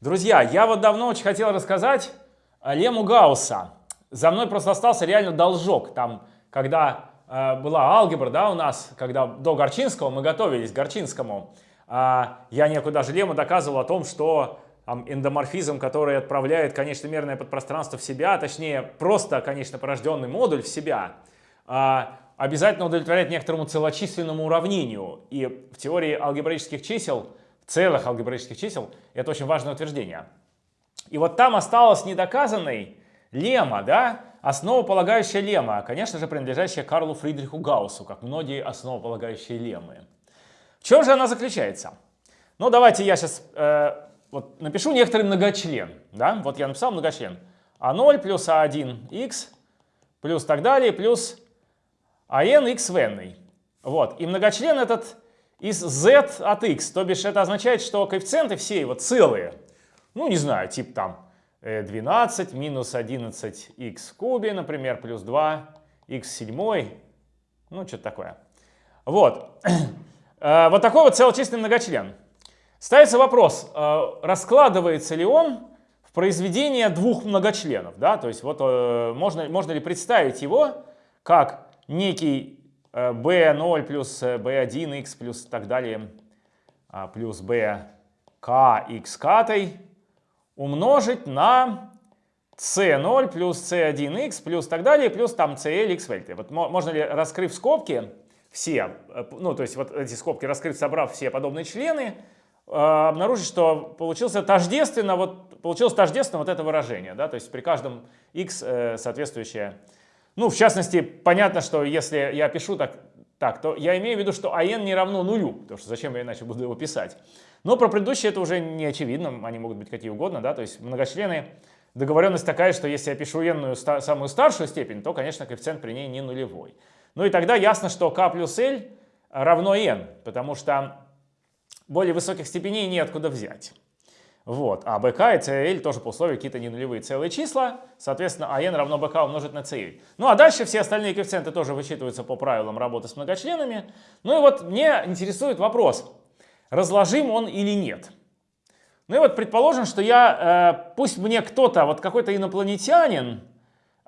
Друзья, я вот давно очень хотел рассказать лему Гаусса. За мной просто остался реально должок. Там, когда э, была алгебра, да, у нас, когда до Горчинского мы готовились к Горчинскому, э, я некую даже лему доказывал о том, что там, эндоморфизм, который отправляет конечномерное подпространство в себя, точнее, просто, конечно, порожденный модуль в себя, э, обязательно удовлетворяет некоторому целочисленному уравнению. И в теории алгебраических чисел целых алгебраических чисел, это очень важное утверждение. И вот там осталась недоказанной лемма, да, основополагающая лемма, конечно же, принадлежащая Карлу Фридриху Гауссу, как многие основополагающие леммы. В чем же она заключается? Ну, давайте я сейчас э, вот напишу некоторый многочлен. Да? Вот я написал многочлен. А0 плюс А1х плюс так далее, плюс АН в n. Вот. И многочлен этот из z от x. То бишь это означает, что коэффициенты все его целые. Ну, не знаю, типа там 12 э, минус 11x в кубе, например, плюс 2 x седьмой. Ну, что-то такое. Вот. Э, вот такой вот целочисленный многочлен. Ставится вопрос, э, раскладывается ли он в произведение двух многочленов. Да? То есть вот можно, можно ли представить его как некий b0 плюс b1x плюс так далее а, плюс b k x катой умножить на c0 плюс c1x плюс так далее плюс там cl x вельты. Вот можно ли, раскрыв скобки, все, э, ну то есть вот эти скобки раскрыть, собрав все подобные члены, э, обнаружить, что получился тождественно, вот, получилось тождественно вот это выражение, да, то есть при каждом x э, соответствующее ну, в частности, понятно, что если я пишу так, так, то я имею в виду, что АН не равно нулю, потому что зачем я иначе буду его писать. Но про предыдущие это уже не очевидно, они могут быть какие угодно, да, то есть многочлены. Договоренность такая, что если я пишу n самую старшую степень, то, конечно, коэффициент при ней не нулевой. Ну и тогда ясно, что k плюс l равно n, потому что более высоких степеней неоткуда взять. Вот. А bk и cl тоже по условию какие-то ненулевые целые числа. Соответственно, an равно bk умножить на cl. Ну а дальше все остальные коэффициенты тоже вычитываются по правилам работы с многочленами. Ну и вот мне интересует вопрос, разложим он или нет. Ну и вот предположим, что я, э, пусть мне кто-то, вот какой-то инопланетянин,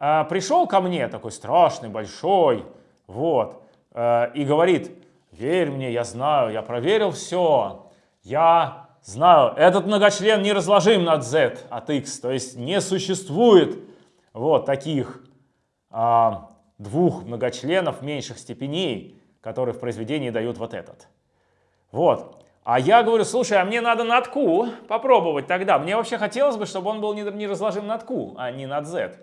э, пришел ко мне, такой страшный, большой, вот, э, и говорит, верь мне, я знаю, я проверил все, я знаю, этот многочлен не разложим над z от x, то есть не существует вот таких а, двух многочленов меньших степеней, которые в произведении дают вот этот. Вот. А я говорю, слушай, а мне надо над q попробовать тогда. Мне вообще хотелось бы, чтобы он был не, разложим над q, а не над z.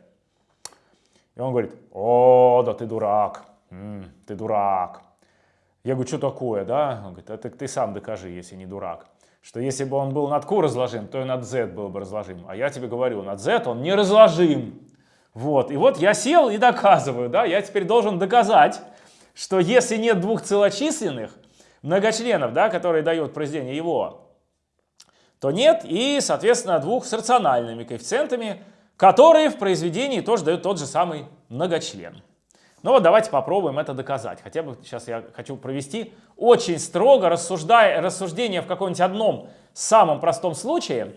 И он говорит, о, да ты дурак, М ты дурак. Я говорю, что такое, да? Он говорит, это ты сам докажи, если не дурак что если бы он был над Q разложим, то и над Z был бы разложим. А я тебе говорю, над Z он не разложим. Вот. И вот я сел и доказываю, да, я теперь должен доказать, что если нет двух целочисленных многочленов, да, которые дают произведение его, то нет и, соответственно, двух с рациональными коэффициентами, которые в произведении тоже дают тот же самый многочлен. Ну вот давайте попробуем это доказать. Хотя бы сейчас я хочу провести очень строго рассуждая, рассуждение в каком-нибудь одном самом простом случае,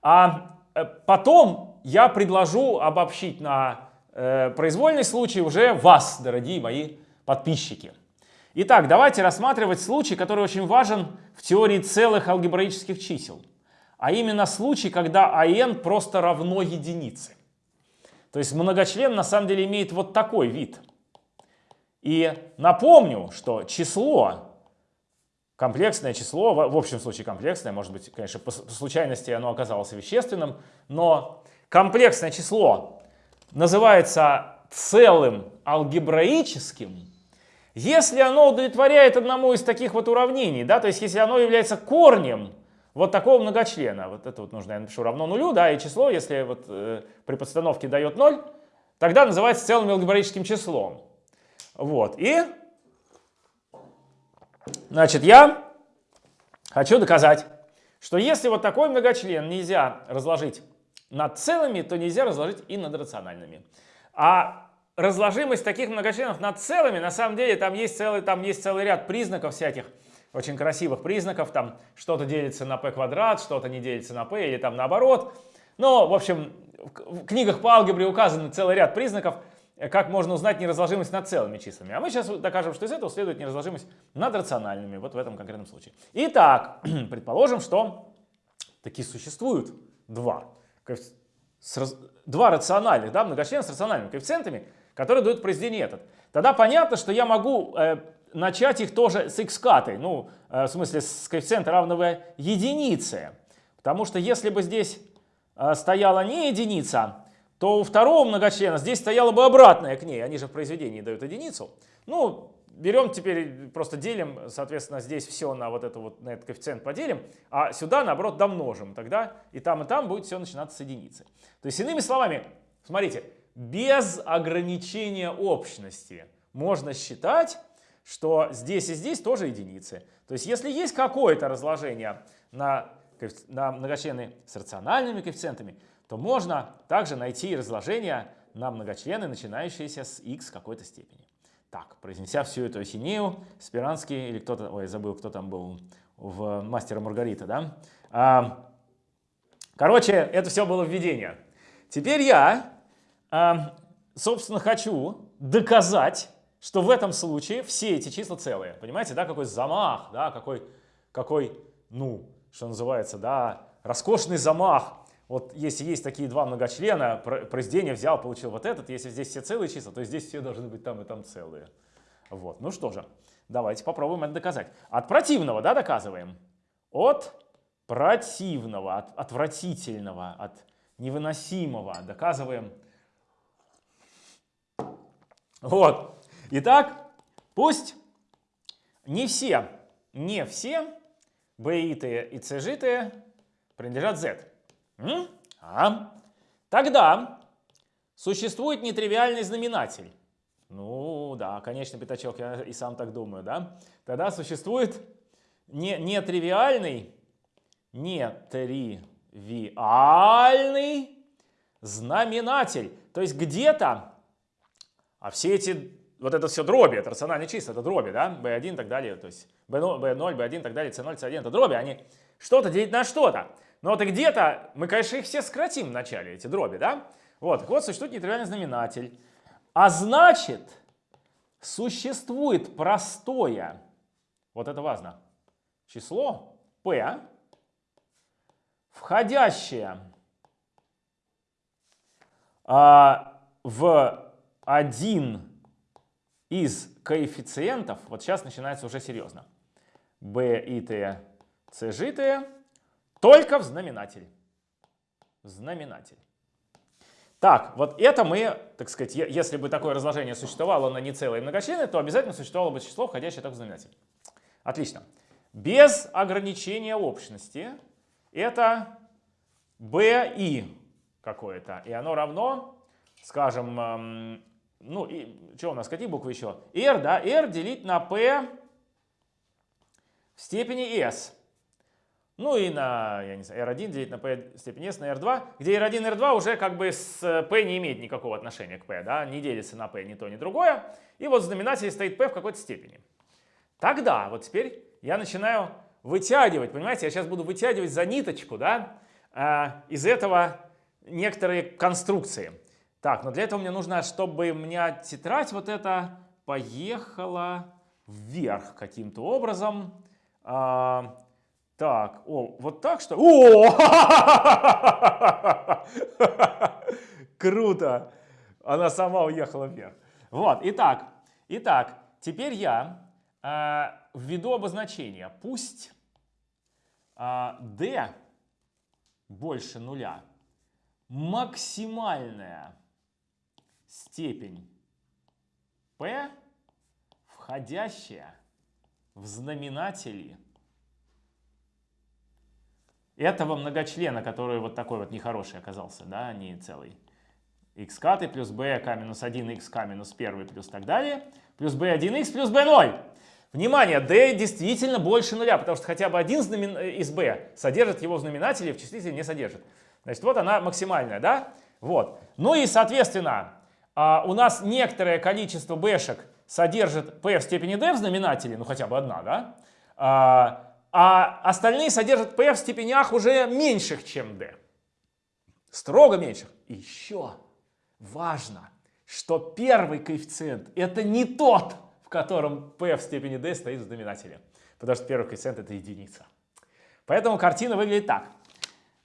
а э, потом я предложу обобщить на э, произвольный случай уже вас, дорогие мои подписчики. Итак, давайте рассматривать случай, который очень важен в теории целых алгебраических чисел. А именно случай, когда АН просто равно единице. То есть многочлен на самом деле имеет вот такой вид – и напомню, что число, комплексное число, в общем случае комплексное, может быть, конечно, по случайности оно оказалось вещественным, но комплексное число называется целым алгебраическим, если оно удовлетворяет одному из таких вот уравнений, да, то есть если оно является корнем вот такого многочлена, вот это вот нужно, я напишу равно нулю, да, и число, если вот э, при подстановке дает 0, тогда называется целым алгебраическим числом. Вот, и, значит, я хочу доказать, что если вот такой многочлен нельзя разложить над целыми, то нельзя разложить и над рациональными. А разложимость таких многочленов над целыми, на самом деле, там есть целый, там есть целый ряд признаков всяких, очень красивых признаков, там что-то делится на p квадрат, что-то не делится на p или там наоборот. Но, в общем, в книгах по алгебре указан целый ряд признаков, как можно узнать неразложимость над целыми числами. А мы сейчас докажем, что из этого следует неразложимость над рациональными, вот в этом конкретном случае. Итак, предположим, что такие существуют два. Два рациональных, да, многочлена с рациональными коэффициентами, которые дают произведение этот. Тогда понятно, что я могу э, начать их тоже с x катой, ну, э, в смысле с коэффициента равного единице. Потому что если бы здесь э, стояла не единица, то у второго многочлена здесь стояла бы обратная к ней. Они же в произведении дают единицу. Ну, берем теперь, просто делим, соответственно, здесь все на вот, это вот, на этот коэффициент поделим, а сюда, наоборот, домножим. Тогда и там, и там будет все начинаться с единицы. То есть, иными словами, смотрите, без ограничения общности можно считать, что здесь и здесь тоже единицы. То есть, если есть какое-то разложение на, на многочлены с рациональными коэффициентами, то можно также найти разложение на многочлены, начинающиеся с x какой-то степени. Так, произнеся всю эту осенею, Спиранский, или кто-то, ой, забыл, кто там был в «Мастера Маргарита», да? А, короче, это все было введение. Теперь я, а, собственно, хочу доказать, что в этом случае все эти числа целые. Понимаете, да, какой замах, да, какой, какой, ну, что называется, да, роскошный замах вот если есть такие два многочлена, произведение взял, получил вот этот, если здесь все целые числа, то здесь все должны быть там и там целые. Вот. Ну что же, давайте попробуем это доказать. От противного, да, доказываем? От противного, от отвратительного, от невыносимого доказываем. Вот. Итак, пусть не все, не все b-итые и c-житые принадлежат z. А? Тогда существует нетривиальный знаменатель. Ну да, конечно, пятачок, я и сам так думаю, да? Тогда существует не, нетривиальный, нетривиальный знаменатель. То есть где-то, а все эти, вот это все дроби, это рациональные числа, это дроби, да? B1 и так далее, то есть B0, B0, B1 и так далее, C0, C1, это дроби, они что-то делить на что-то. Но вот и где-то, мы, конечно, их все сократим в начале, эти дроби, да? Вот, вот, существует нетривиальный знаменатель. А значит, существует простое, вот это важно, число p, входящее а, в один из коэффициентов, вот сейчас начинается уже серьезно, b и t, c, g, t, только в знаменатель. Знаменатель. Так, вот это мы, так сказать, если бы такое разложение существовало на нецелые многочлены, то обязательно существовало бы число, входящее только в знаменатель. Отлично. Без ограничения общности это b и какое-то. И оно равно, скажем, ну, и, что у нас, какие буквы еще? r, да, r делить на p в степени s. Ну и на, я не знаю, R1 делить на P степень S на R2, где R1 и R2 уже как бы с P не имеет никакого отношения к P, да, не делится на P ни то, ни другое. И вот в знаменателе стоит P в какой-то степени. Тогда, вот теперь я начинаю вытягивать, понимаете, я сейчас буду вытягивать за ниточку, да, а, из этого некоторые конструкции. Так, но для этого мне нужно, чтобы у меня тетрадь вот эта поехала вверх каким-то образом. А, так, о, вот так что? О! Круто! Она сама уехала вверх. Вот, итак, итак, теперь я э, введу обозначение. Пусть э, d больше нуля максимальная степень p, входящая в знаменатели этого многочлена, который вот такой вот нехороший оказался, да, не целый. x каты плюс b k минус 1, x k минус 1 плюс так далее, плюс b1x плюс b0. Внимание, d действительно больше нуля, потому что хотя бы один знамен... из b содержит его в знаменателе, в числителе не содержит. Значит, вот она максимальная, да? Вот. Ну и, соответственно, а, у нас некоторое количество b-шек содержит p в степени d в знаменателе, ну хотя бы одна, да? А, остальные содержат p в степенях уже меньших, чем d. Строго меньших. И еще важно, что первый коэффициент это не тот, в котором p в степени d стоит в знаменателе. Потому что первый коэффициент это единица. Поэтому картина выглядит так.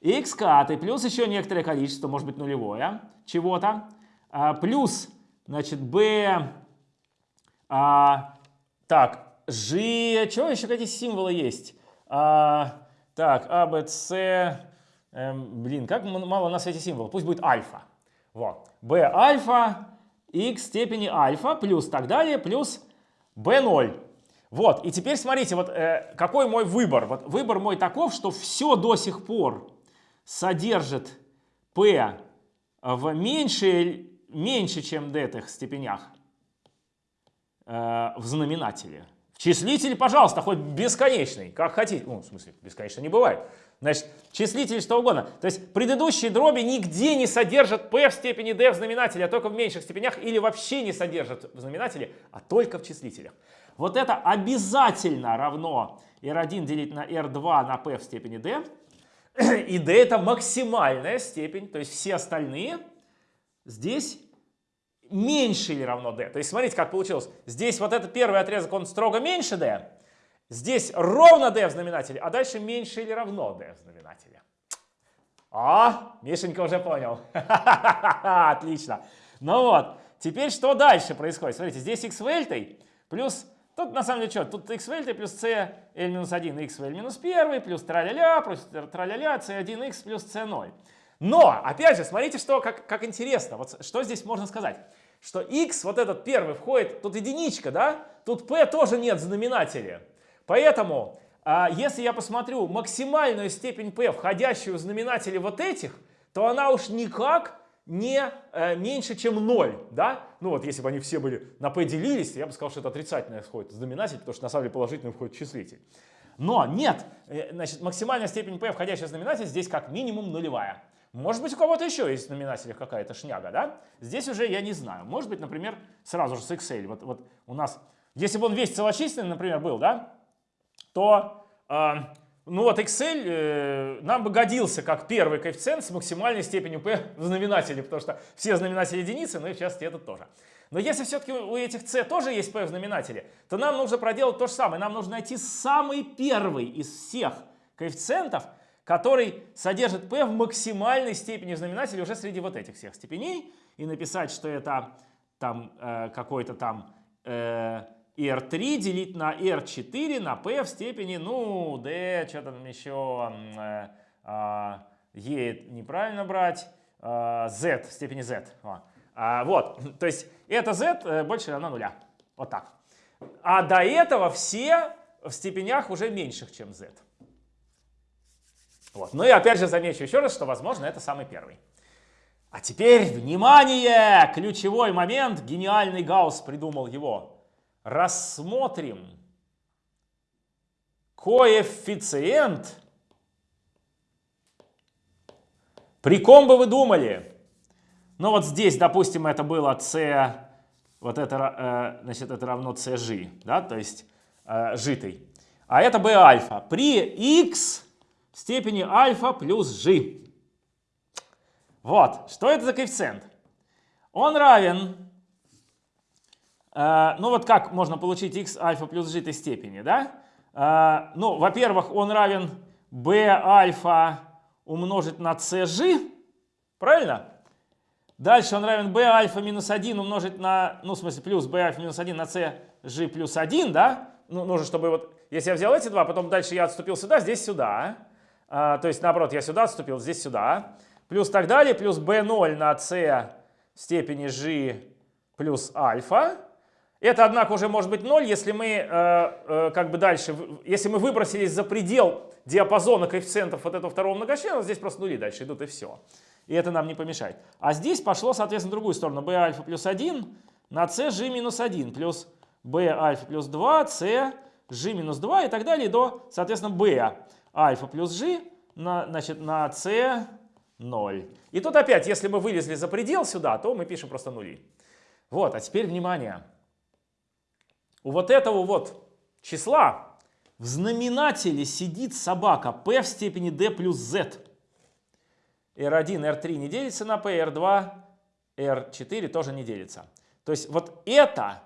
x каты плюс еще некоторое количество, может быть нулевое, чего-то, а, плюс, значит, b, а, так, g, что еще какие символы есть? А, так, а, b, c, эм, блин, как мало на свете символов, пусть будет альфа. Вот, b альфа, x степени альфа, плюс так далее, плюс b0. Вот, и теперь смотрите, вот э, какой мой выбор. Вот выбор мой таков, что все до сих пор содержит p в меньше, меньше чем d степенях э, в знаменателе. В числителе, пожалуйста, хоть бесконечный, как хотите. Ну, в смысле, бесконечно не бывает. Значит, числитель что угодно. То есть предыдущие дроби нигде не содержат p в степени d в знаменателе, а только в меньших степенях, или вообще не содержат в знаменателе, а только в числителях. Вот это обязательно равно r1 делить на r2 на p в степени d. И d это максимальная степень, то есть все остальные здесь меньше или равно d. То есть смотрите, как получилось. Здесь вот этот первый отрезок, он строго меньше d. Здесь ровно d в знаменателе, а дальше меньше или равно d в знаменателе. А, Мишенька уже понял. Отлично. Ну вот, теперь что дальше происходит? Смотрите, здесь x вельтой плюс Тут на самом деле что? Тут x в L плюс c L минус 1, x в L минус 1, плюс траля-ля, плюс траля-ля, c1x плюс c0. Но, опять же, смотрите, что, как, как интересно. Вот что здесь можно сказать? Что x, вот этот первый, входит, тут единичка, да? Тут p тоже нет в знаменателе. Поэтому, а, если я посмотрю максимальную степень p, входящую в знаменатели вот этих, то она уж никак не э, меньше, чем 0, да? Ну вот, если бы они все были на p делились, я бы сказал, что это отрицательное входит знаменатель, потому что на самом деле положительный входит числитель. Но нет, э, значит, максимальная степень p, входящая в знаменатель, здесь как минимум нулевая. Может быть, у кого-то еще есть в знаменателях какая-то шняга, да? Здесь уже я не знаю. Может быть, например, сразу же с Excel. Вот, вот у нас, если бы он весь целочисленный, например, был, да, то э, ну вот Excel э, нам бы годился как первый коэффициент с максимальной степенью p в знаменателе, потому что все знаменатели единицы, ну и в частности этот тоже. Но если все-таки у этих c тоже есть p в знаменателе, то нам нужно проделать то же самое. Нам нужно найти самый первый из всех коэффициентов, который содержит p в максимальной степени в знаменателе уже среди вот этих всех степеней, и написать, что это там э, какой-то там э, R3 делить на R4 на P в степени, ну, D, что там еще, э, э, E неправильно брать, э, Z в степени Z. А, вот, то есть это Z э, больше равно нуля. Вот так. А до этого все в степенях уже меньших, чем Z. Вот. Ну и опять же замечу еще раз, что, возможно, это самый первый. А теперь, внимание, ключевой момент, гениальный Гаусс придумал его рассмотрим коэффициент, при ком бы вы думали? Ну вот здесь, допустим, это было c, вот это, э, значит, это равно cg, да, то есть э, житый. А это b альфа при x степени альфа плюс g. Вот, что это за коэффициент? Он равен Э, ну вот как можно получить x альфа плюс g степени, да? Э, ну, во-первых, он равен b альфа умножить на cg, правильно? Дальше он равен b альфа минус 1 умножить на, ну в смысле плюс b альфа минус 1 на cg плюс 1, да? Ну, нужно, чтобы вот, если я взял эти два, потом дальше я отступил сюда, здесь сюда. А, то есть, наоборот, я сюда отступил, здесь сюда. Плюс так далее, плюс b0 на c в степени g плюс альфа. Это, однако, уже может быть 0, если мы э, э, как бы дальше, если мы выбросились за предел диапазона коэффициентов вот этого второго многочлена, здесь просто нули дальше идут и все. И это нам не помешает. А здесь пошло, соответственно, другую сторону. b альфа плюс 1 на c g минус 1 плюс b альфа плюс 2, c g минус 2 и так далее до, соответственно, b альфа плюс g на, значит, на c 0. И тут опять, если мы вылезли за предел сюда, то мы пишем просто нули. Вот, а теперь внимание у вот этого вот числа в знаменателе сидит собака p в степени d плюс z. R1, R3 не делится на p, R2, R4 тоже не делится. То есть вот это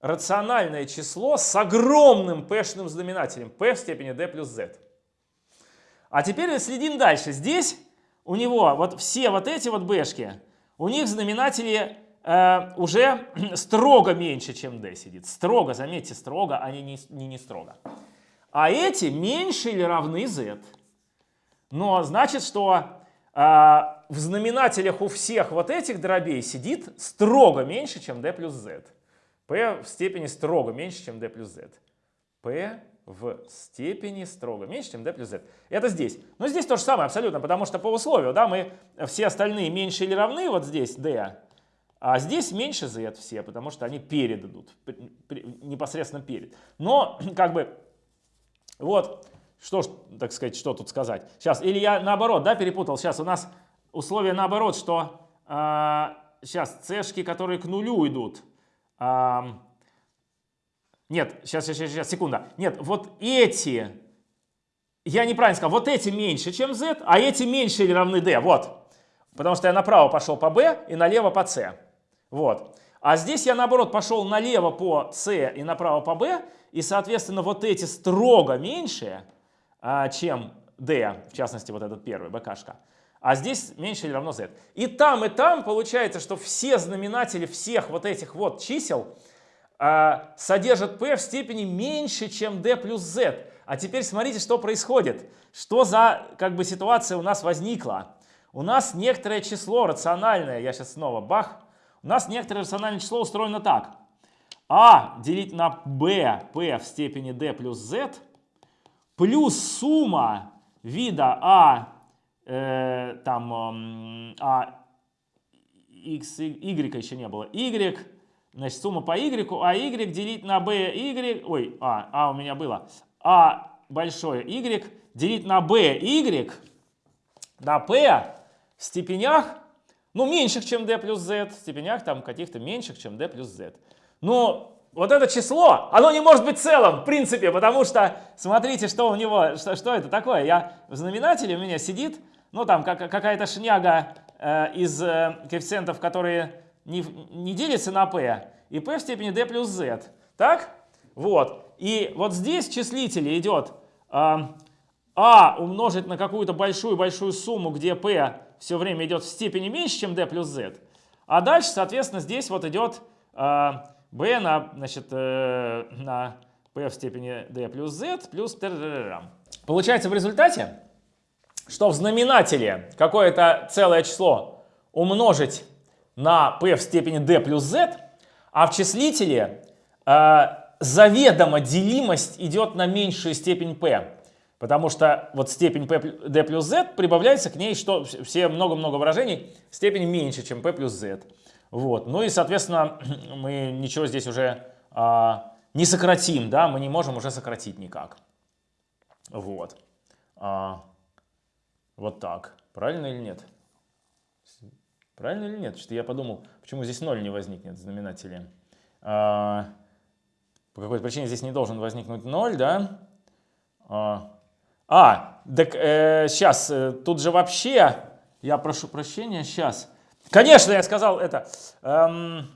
рациональное число с огромным p-шным знаменателем, p в степени d плюс z. А теперь следим дальше. Здесь у него вот все вот эти вот b-шки, у них знаменатели э, уже строго меньше, чем d сидит. Строго, заметьте, строго, а не, не, не строго. А эти меньше или равны z. Но значит, что э, в знаменателях у всех вот этих дробей сидит строго меньше, чем d плюс z. p в степени строго меньше, чем d плюс z. p в степени строго меньше, чем d плюс z. Это здесь. Но здесь то же самое абсолютно, потому что по условию, да, мы все остальные меньше или равны, вот здесь d, а здесь меньше z все, потому что они перед идут, непосредственно перед. Но, как бы, вот, что так сказать, что тут сказать. Сейчас, или я наоборот, да, перепутал. Сейчас у нас условие наоборот, что э, сейчас c которые к нулю идут, э, нет, сейчас, сейчас, сейчас, секунда. Нет, вот эти, я неправильно сказал, вот эти меньше, чем z, а эти меньше или равны d, вот. Потому что я направо пошел по b и налево по c. Вот. А здесь я, наоборот, пошел налево по c и направо по b, и, соответственно, вот эти строго меньше, а, чем d, в частности, вот этот первый, bkшка. А здесь меньше или равно z. И там, и там получается, что все знаменатели всех вот этих вот чисел а, содержит p в степени меньше, чем d плюс z. А теперь смотрите, что происходит. Что за как бы, ситуация у нас возникла. У нас некоторое число рациональное, я сейчас снова бах, у нас некоторое рациональное число устроено так. а делить на b, p в степени d плюс z, плюс сумма вида а, э, там, а, x, y еще не было, y Значит, сумма по y, а y делить на b, y, ой, а, а у меня было, а большое y делить на b, y, на p в степенях, ну, меньших, чем d плюс z, в степенях там каких-то меньших, чем d плюс z. Но вот это число, оно не может быть целым, в принципе, потому что, смотрите, что у него, что, что это такое. Я в знаменателе у меня сидит, ну, там как, какая-то шняга э, из э, коэффициентов, которые не, не делится на p, и p в степени d плюс z. Так? Вот. И вот здесь в числителе идет э, а умножить на какую-то большую-большую сумму, где p все время идет в степени меньше, чем d плюс z. А дальше, соответственно, здесь вот идет э, b на, значит, э, на p в степени d плюс z плюс Получается в результате, что в знаменателе какое-то целое число умножить на p в степени d плюс z, а в числителе э, заведомо делимость идет на меньшую степень p. Потому что вот степень p, d плюс z прибавляется к ней что все много-много выражений степень меньше, чем p плюс z. Вот. Ну и, соответственно, мы ничего здесь уже а, не сократим, да, мы не можем уже сократить никак. Вот. А, вот так. Правильно или нет? Правильно или нет? Что я подумал, почему здесь 0 не возникнет в знаменателе. А, по какой-то причине здесь не должен возникнуть 0, да? А, а так э, сейчас, э, тут же вообще, я прошу прощения, сейчас. Конечно, я сказал это. Эм,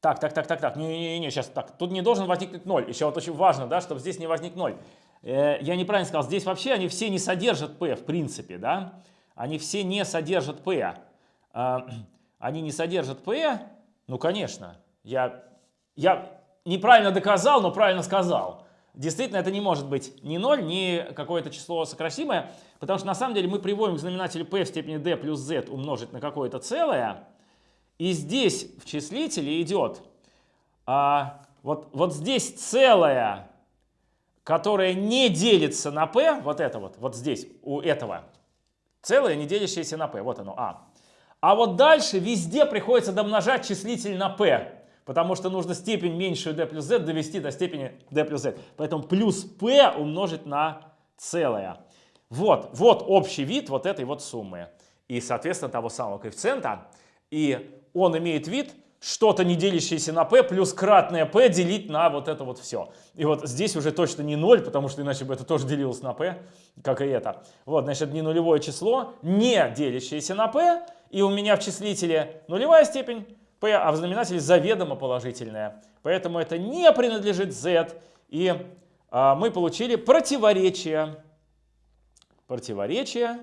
так, так, так, так, так, не-не-не, сейчас так. Тут не должен возникнуть 0. Еще вот очень важно, да, чтобы здесь не возник 0. Э, я неправильно сказал, здесь вообще они все не содержат p в принципе, да они все не содержат P. А, они не содержат P, ну, конечно, я, я неправильно доказал, но правильно сказал. Действительно, это не может быть ни 0, ни какое-то число сокращимое, потому что на самом деле мы приводим к знаменателю p в степени d плюс z умножить на какое-то целое, и здесь в числителе идет а, вот, вот здесь целое, которое не делится на p, вот это вот, вот здесь у этого, Целое, не делящееся на p. Вот оно, а. А вот дальше везде приходится домножать числитель на p. Потому что нужно степень меньшую d плюс z довести до степени d плюс z. Поэтому плюс p умножить на целое. Вот, вот общий вид вот этой вот суммы. И, соответственно, того самого коэффициента. И он имеет вид что-то не делящееся на p плюс кратное p делить на вот это вот все. И вот здесь уже точно не 0, потому что иначе бы это тоже делилось на p, как и это. Вот, значит, не нулевое число, не делящееся на p, и у меня в числителе нулевая степень p, а в знаменателе заведомо положительная. Поэтому это не принадлежит z, и а, мы получили противоречие. Противоречие,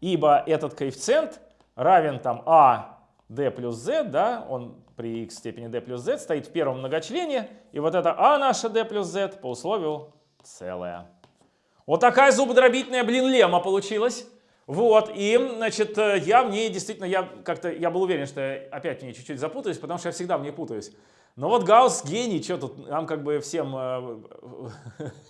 ибо этот коэффициент равен там а d плюс z, да, он при x степени d плюс z стоит в первом многочлене, и вот это а наша d плюс z по условию целое. Вот такая зубодробительная, блин, лема получилась. Вот, и, значит, я в ней действительно, я как-то, я был уверен, что я опять в ней чуть-чуть запутаюсь, потому что я всегда в ней путаюсь. Но вот Гаусс гений, что тут, нам как бы всем э,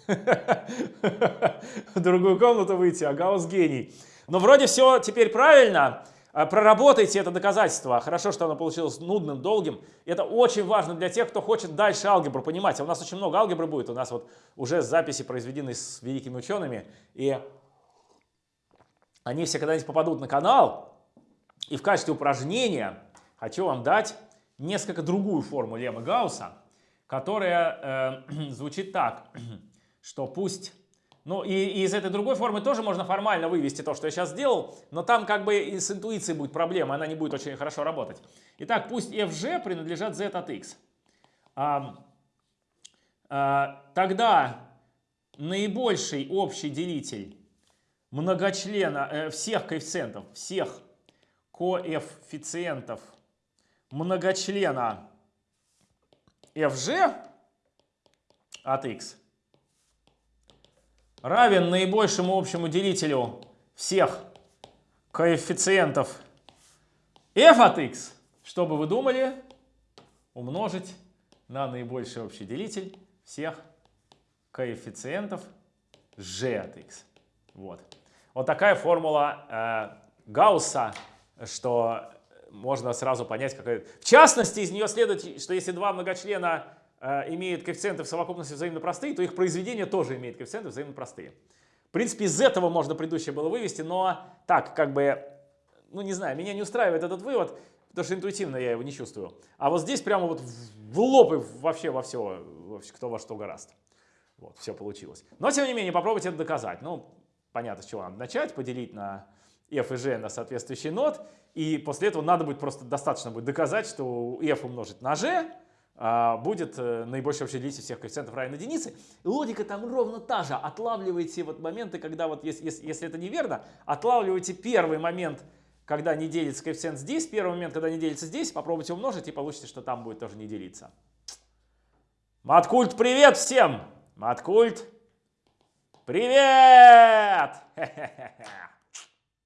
в другую комнату выйти, а Гаусс гений. Но вроде все теперь правильно. А, проработайте это доказательство. Хорошо, что оно получилось нудным, долгим. Это очень важно для тех, кто хочет дальше алгебру понимать. А у нас очень много алгебры будет. У нас вот уже записи произведены с великими учеными. И они все когда-нибудь попадут на канал. И в качестве упражнения хочу вам дать несколько другую форму Лема Гаусса, которая э, звучит так, что пусть ну и, и из этой другой формы тоже можно формально вывести то, что я сейчас сделал, но там как бы и с интуицией будет проблема, она не будет очень хорошо работать. Итак, пусть fg принадлежат z от x. А, а, тогда наибольший общий делитель многочлена э, всех коэффициентов, всех коэффициентов многочлена fg от x равен наибольшему общему делителю всех коэффициентов f от x, что бы вы думали, умножить на наибольший общий делитель всех коэффициентов g от x. Вот. Вот такая формула э, Гаусса, что можно сразу понять, какая... В частности, из нее следует, что если два многочлена имеют коэффициенты в совокупности взаимно простые, то их произведение тоже имеет коэффициенты взаимно простые. В принципе, из этого можно предыдущее было вывести, но так, как бы, ну не знаю, меня не устраивает этот вывод, потому что интуитивно я его не чувствую. А вот здесь прямо вот в лоб и вообще во все, кто во что гораст. Вот, все получилось. Но, тем не менее, попробуйте это доказать. Ну, понятно, с чего надо начать, поделить на f и g на соответствующий нот, и после этого надо будет просто достаточно будет доказать, что f умножить на g, будет э, наибольшее общее делитель всех коэффициентов равен единице. Логика там ровно та же. Отлавливайте вот моменты, когда вот, если, если это неверно, отлавливайте первый момент, когда не делится коэффициент здесь, первый момент, когда не делится здесь, попробуйте умножить и получите, что там будет тоже не делиться. Маткульт, привет всем! Маткульт, привет!